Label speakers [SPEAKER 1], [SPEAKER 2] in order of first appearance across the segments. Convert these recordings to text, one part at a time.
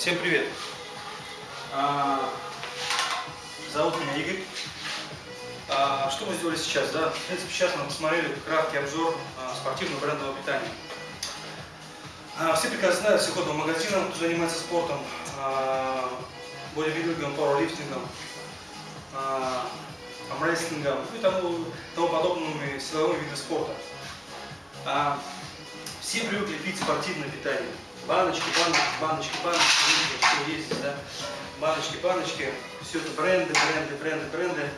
[SPEAKER 1] Всем привет! А, зовут меня Игорь. А, что мы сделали сейчас? Да? В принципе, сейчас мы посмотрели краткий обзор а, спортивного брендового питания. А, все прекрасно знают, все ходят в магазинам, кто занимается спортом, бодибилдингом, пауэрлифтингом, армрестлингом и тому, тому подобными силовыми видами спорта. Все привыкли пить спортивное питание. Баночки, баночки, баночки, баночки, что есть да? Баночки, баночки, все это бренды, бренды, бренды, бренды.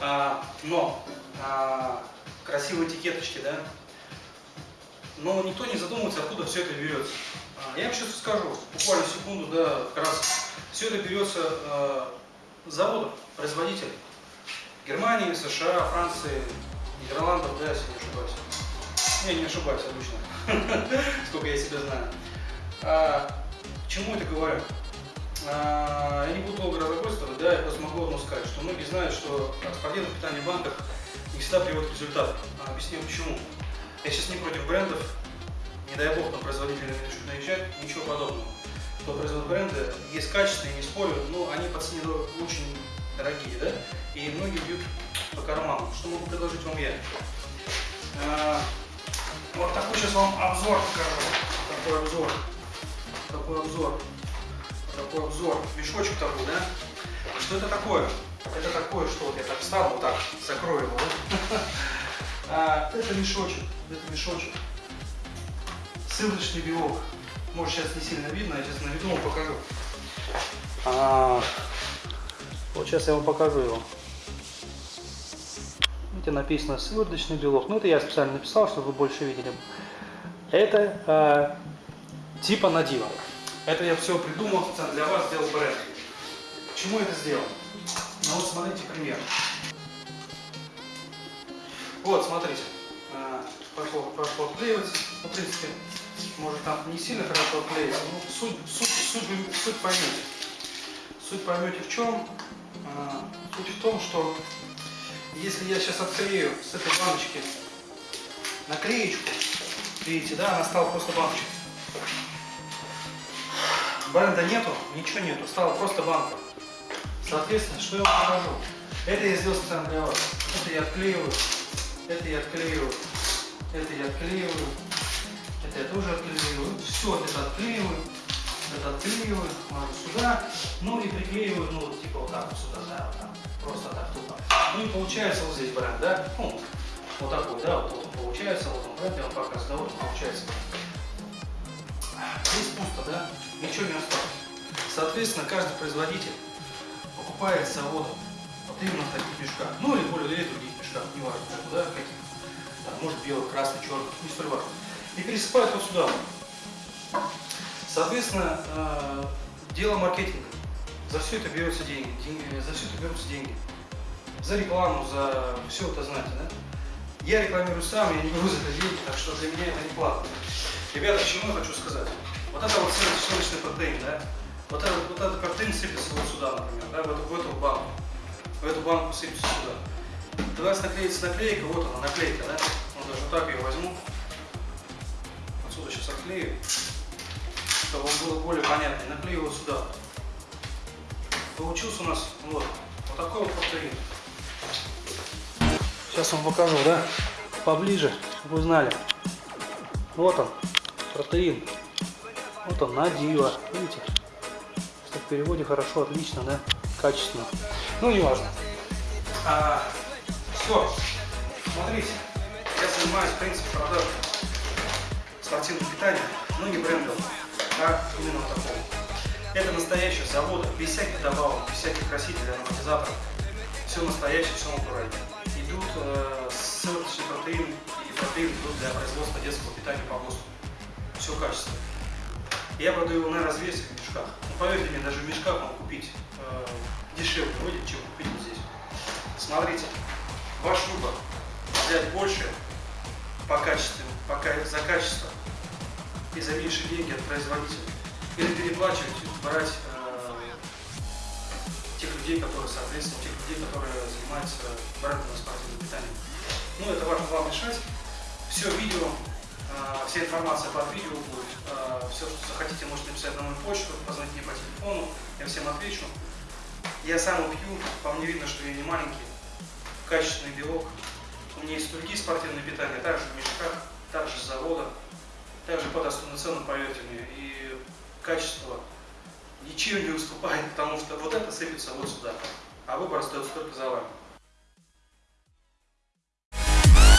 [SPEAKER 1] А, но а, красивые этикеточки, да? Но никто не задумывается, откуда все это берется. А, я вам сейчас скажу, буквально секунду, да, как раз все это берется а, с заводов, производителей. Германии, США, Франции, Нидерландов, да, если не ошибаюсь. Я не ошибаюсь обычно, сколько я себя знаю. А, к чему это говорю? А, я не буду долго разглагольствовать, да, я просто могу одно сказать, что многие знают, что спортивное питание в банках не всегда приводит к результату. А, объясню почему. Я сейчас не против брендов, не дай бог на производителей начнут наезжать, ничего подобного. Кто производит бренды, есть качественные, не спорю, но они по цене очень дорогие, да, и многие бьют по карману. Что могу предложить вам я? А, вот такой сейчас вам обзор покажу. Такой обзор. Такой обзор. Такой обзор. Мешочек такой, да? Что это такое? Это такое, что вот я так встану, вот так, закрою его? А, это мешочек, это мешочек. Сывороточный белок. Может сейчас не сильно видно, я сейчас на виду вам покажу. А, вот сейчас я вам покажу его. Видите, написано сывороточный белок. Ну, это я специально написал, чтобы вы больше видели. Это э, типа надива. Это я все придумал специально для вас, сделал бренд. Почему это сделал? Ну вот смотрите пример. Вот, смотрите. Э, пошло, пошло отклеиваться. Ну, в принципе, может там не сильно хорошо отклеится. Ну, суть, суть, суть, суть поймете. Суть поймете в чем? Э, суть в том, что если я сейчас отклею с этой баночки наклеечку, видите, да, она стала просто баночкой. Бренда нету, ничего нету, стала просто банка. Соответственно, что я вам покажу? Это я сделал специально для вас. Это я отклеиваю, это я отклеиваю, это я отклеиваю, это я тоже отклеиваю. Все это отклеиваю, это отклеиваю, ложу сюда, ну и приклеиваю, ну вот типа вот так вот сюда, да, вот так, просто так тупо. Ну и получается вот здесь бренд, да, ну, вот такой, да, вот, вот он получается, вот он бренд, я вам показываю, да, вот он получается. Здесь пусто, да, ничего не осталось. Соответственно, каждый производитель покупает с завода вот именно в таких мешках, ну или более или других мешках, неважно, да, каких, там, может белый, красный, черный, не столь важно. И пересыпает вот сюда. Соответственно, э, дело маркетинга. За все это берется деньги, деньги- за все это берутся деньги. За рекламу, за все это знаете, да? Я рекламирую сам, я не беру за это деньги, так что для меня это не платно. Ребята, к чему я хочу сказать? Вот это вот сливочный протеин, да? Вот этот, вот этот протеин сыпется вот сюда, например, да, в эту, в эту банку. В эту банку сыпется сюда. У вас наклеится наклейка, вот она, наклейка, да? Вот даже вот так ее возьму. Отсюда сейчас отклею, чтобы вам было более понятно. Наклею вот сюда. Получился у нас вот, вот такой вот протеин. Сейчас вам покажу, да? Поближе, чтобы вы знали. Вот он, протеин. Вот он, надива. Видите? Что в переводе хорошо, отлично, да? Качественно. Ну, не важно. А, все. Смотрите. Я занимаюсь, в принципе, продажей спортивного питания, но не брендом, а именно такого. Это настоящий завод, без всяких добавок, без всяких красителей, ароматизаторов. Все настоящее, все натурально. Идут э, сывороточный протеин и протеин идут для производства детского питания по ГОСТу. Все качественно. Я продаю его на развесе в мешках. Но поверьте мне, даже в мешках можно купить э, дешевле будет, чем купить вот здесь. Смотрите, ваш выбор взять больше по качеству, по, за качество и за меньшие деньги от производителя. Или переплачивать, брать э, тех людей, которые, соответственно, тех людей, которые занимаются брендовым спортивным питанием. Ну, это важно вам решать. Все видео, вся информация под видео будет. все, что захотите, можете написать на мою почту, позвонить мне по телефону, я всем отвечу. Я сам пью, по мне видно, что я не маленький, качественный белок. У меня есть другие спортивные питания, также в мешках, также с завода, также по доступным ценам, поверьте мне. И качество ничем не уступает, потому что вот это сыпется вот сюда, а выбор остается только за вами.